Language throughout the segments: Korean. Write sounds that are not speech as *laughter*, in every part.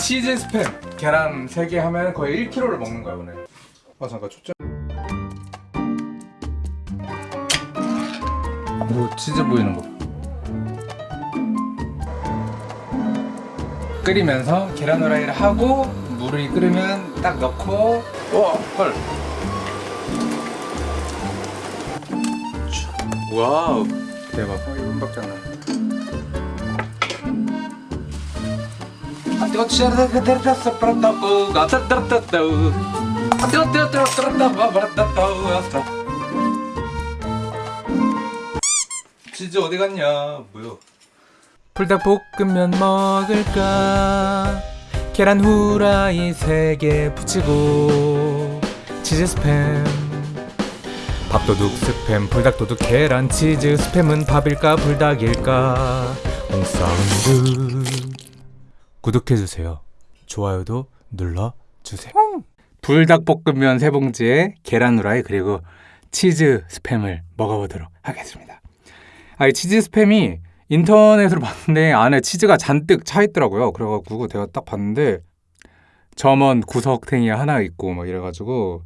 치즈 스팸. 계란 3개 하면 거의 1kg를 먹는 거야 오늘. 아 잠깐 초점 오 치즈 보이는 거. 끓이면서 계란 후라이를 하고 물이 끓으면 딱 넣고. 와헐. wow 대박 어, 이건 박장 나. 치즈 어디 갔냐? 뭐요? 불닭볶음면 먹을까? 계란 후라이 3개 붙이고 치즈 스팸 밥도둑 스팸 불닭도둑 계란 치즈. 스팸은 밥일까 불닭일까? 옹사운드. 구독해주세요. 좋아요도 눌러주세요. 불닭볶음면 세 봉지에 계란 후라이 그리고 치즈 스팸을 먹어보도록 하겠습니다. 아, 이 치즈 스팸이 인터넷으로 봤는데 안에 치즈가 잔뜩 차 있더라고요. 그래가지고 제가 딱 봤는데 점원 구석탱이 하나 있고 막 이래가지고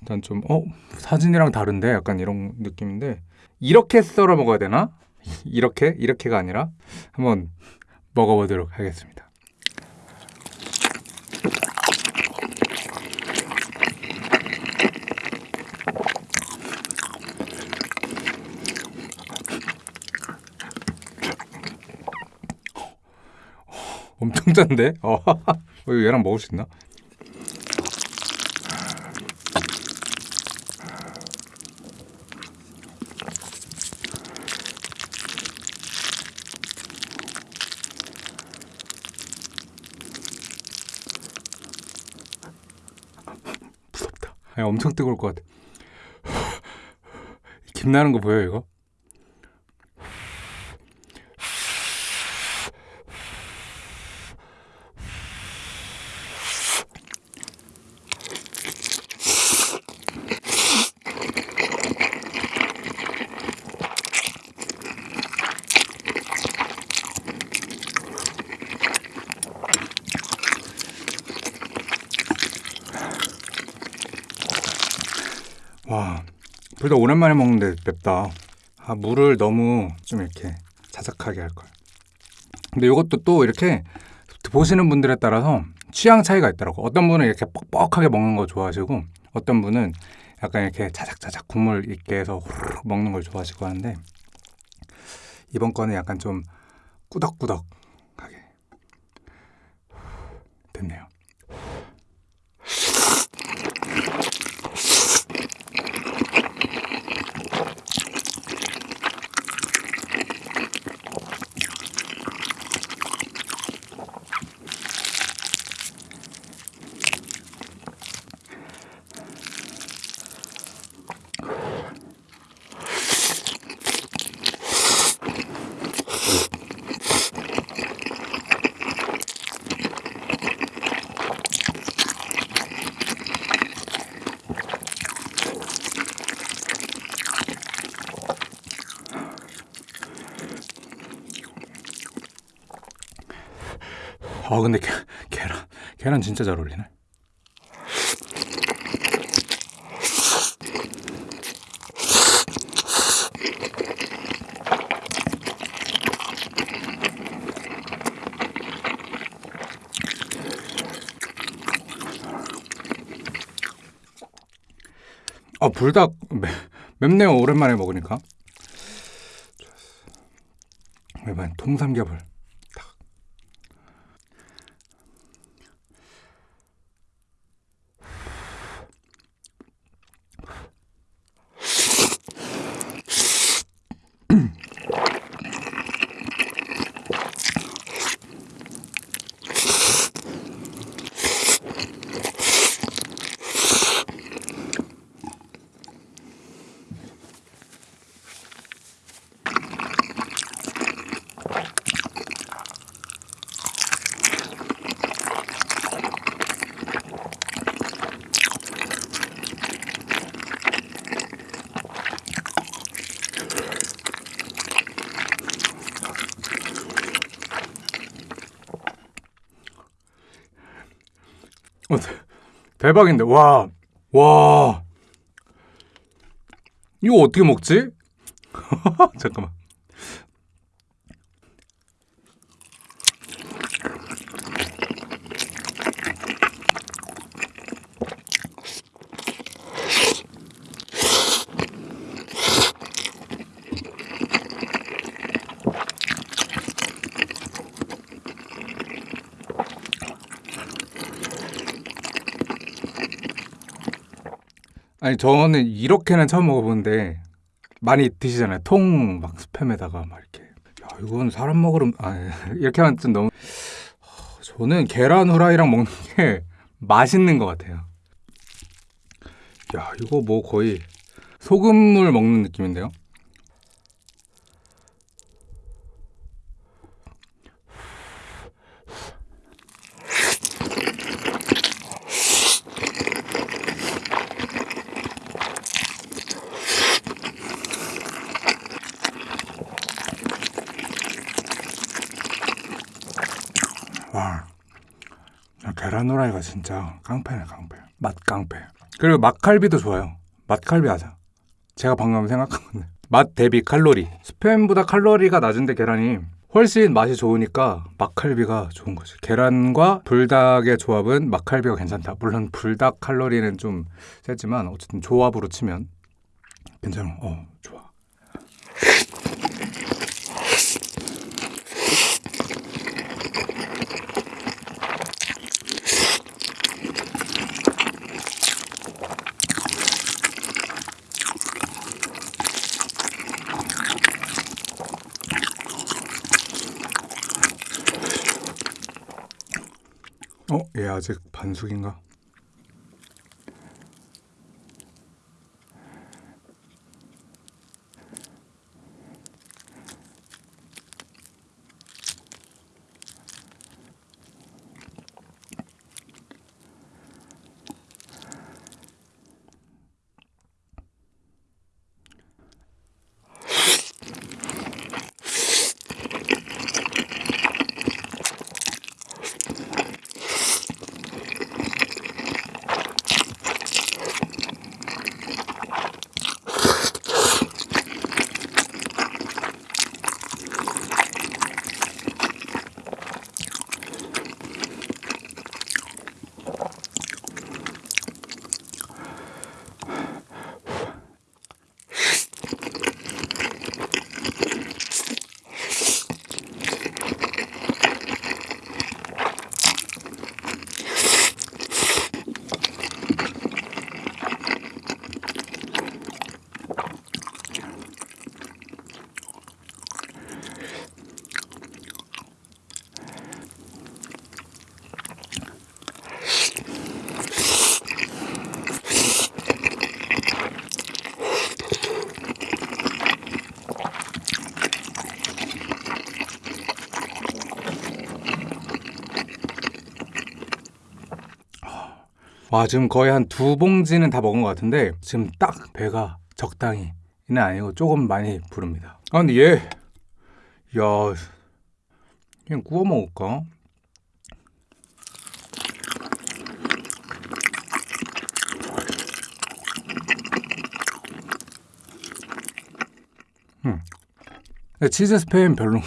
일단 좀 어? 사진이랑 다른데? 약간 이런 느낌인데 이렇게 썰어 먹어야 되나? *laughs* 이렇게? 이렇게가 아니라 한번 먹어보도록 하겠습니다. 엄청 짠데? *laughs* 어, 어, 이거 얘랑 먹을 수 있나? 무섭다. 아니, 엄청 뜨거울 것 같아. 김 나는 거 보여 이거? 와, 불닭 오랜만에 먹는데 맵다. 아, 물을 너무 좀 이렇게 자작하게 할 걸. 근데 이것도 또 이렇게 보시는 분들에 따라서 취향 차이가 있더라고. 어떤 분은 이렇게 뻑뻑하게 먹는 거 좋아하시고, 어떤 분은 약간 이렇게 자작자작 국물 있게 해서 후루룩 먹는 걸 좋아하시고 하는데, 이번 거는 약간 좀 꾸덕꾸덕 아 근데 게, 계란 계란 진짜 잘 어울리네. 아 불닭 맵, 맵네요 오랜만에 먹으니까. 이번 통삼겹을 어, 대, 대박인데 와 와. 이거 어떻게 먹지? *laughs* 잠깐만. 아니 저는 이렇게는 처음 먹어보는데 많이 드시잖아요. 통 막 스팸에다가 막 이렇게. 야 이건 사람 먹으러 아 *laughs* 이렇게 하면 좀 너무. 저는 계란 후라이랑 먹는 게 *laughs* 맛있는 것 같아요. 야 이거 뭐 거의 소금물 먹는 느낌인데요. 와, 야, 계란 후라이가 진짜 깡패네 깡패. 맛 깡패. 그리고 맛칼비도 좋아요. 맛칼비 하자. 제가 방금 생각한 건데. 맛 대비 칼로리. 스팸보다 칼로리가 낮은데 계란이 훨씬 맛이 좋으니까 맛칼비가 좋은 거지. 계란과 불닭의 조합은 맛칼비가 괜찮다. 물론 불닭 칼로리는 좀 세지만 어쨌든 조합으로 치면 괜찮아. 어, 좋 아직 반숙인가? 와 지금 거의 한 두 봉지는 다 먹은 것 같은데 지금 딱 배가 적당히는 아니고 조금 많이 부릅니다. 아 근데 얘, 야, 그냥 구워 먹을까? 음, 치즈 스팸 별로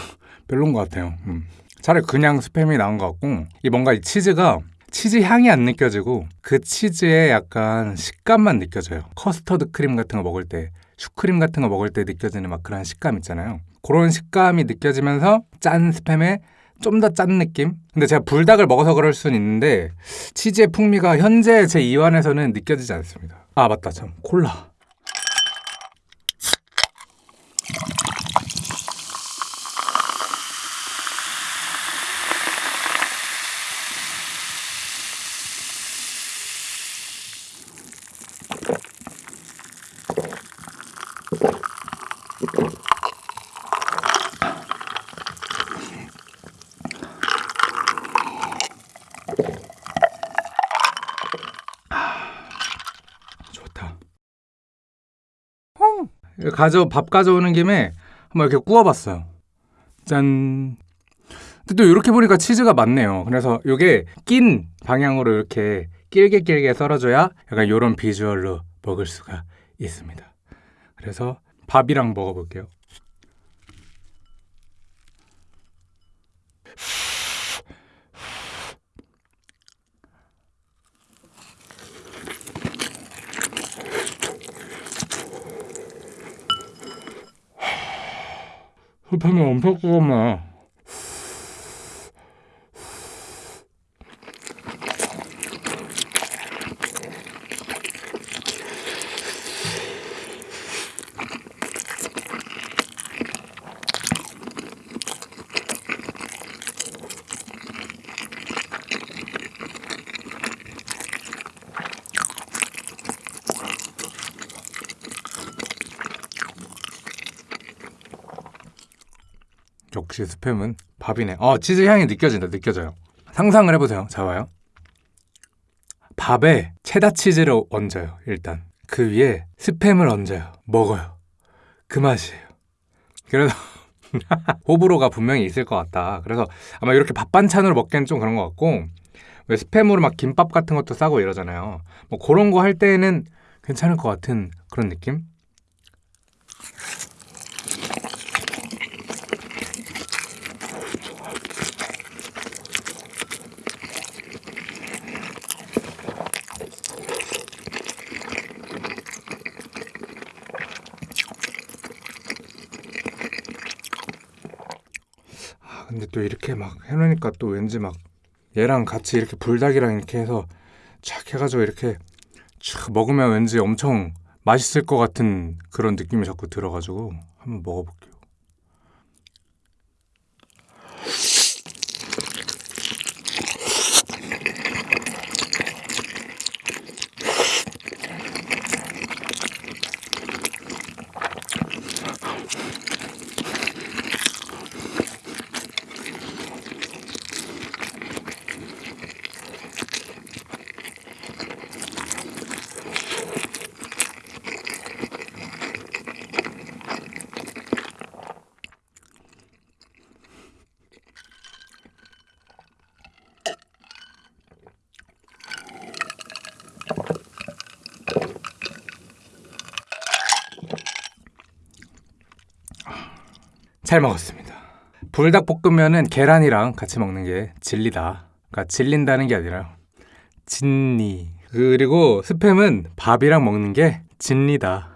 별론 것 같아요. 음. 차라리 그냥 스팸이 나은 것 같고 이 뭔가 이 치즈가 치즈 향이 안 느껴지고 그 치즈의 약간 식감만 느껴져요. 커스터드 크림 같은 거 먹을 때, 슈크림 같은 거 먹을 때 느껴지는 막 그런 식감 있잖아요. 그런 식감이 느껴지면서 짠 스팸에 좀 더 짠 느낌? 근데 제가 불닭을 먹어서 그럴 수는 있는데 치즈의 풍미가 현재 제 입안에서는 느껴지지 않습니다. 아 맞다 참 콜라. 좋다. 가져 밥 가져오는 김에 한번 이렇게 구워봤어요. 짠. 근데 또 이렇게 보니까 치즈가 많네요. 그래서 이게 낀 방향으로 이렇게 길게 길게 썰어줘야 약간 이런 비주얼로 먹을 수가 있습니다. 그래서 밥이랑 먹어볼게요. 흡하면 엄청 뜨겁네. 역시 스팸은 밥이네. 어, 치즈 향이 느껴진다. 느껴져요. 상상을 해보세요. 자, 봐요. 밥에 체다 치즈를 얹어요. 일단 그 위에 스팸을 얹어요. 먹어요. 그 맛이에요. 그래서 *laughs* 호불호가 분명히 있을 것 같다. 그래서 아마 이렇게 밥 반찬으로 먹기엔 좀 그런 것 같고 왜 스팸으로 막 김밥 같은 것도 싸고 이러잖아요. 뭐 그런 거 할 때는 괜찮을 것 같은 그런 느낌? 아, 근데 또 이렇게 막 해놓으니까 또 왠지 막 얘랑 같이 이렇게 불닭이랑 이렇게 해서 촥 해가지고 이렇게 촥 먹으면 왠지 엄청 맛있을 것 같은 그런 느낌이 자꾸 들어가지고 한번 먹어볼게요. 잘 먹었습니다. 불닭볶음면은 계란이랑 같이 먹는 게 진리다. 그러니까 질린다는 게 아니라 진리. 그리고 스팸은 밥이랑 먹는 게 진리다.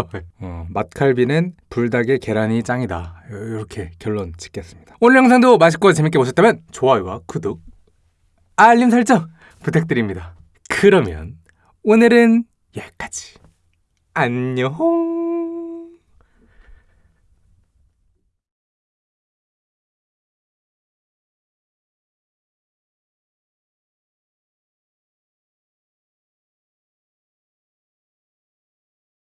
*laughs* 어, 맛칼비는 불닭에 계란이 짱이다. 이렇게 결론 짓겠습니다. 오늘 영상도 맛있고 재밌게 보셨다면 좋아요와 구독, 알림 설정 부탁드립니다. 그러면 오늘은 여기까지. 안녕.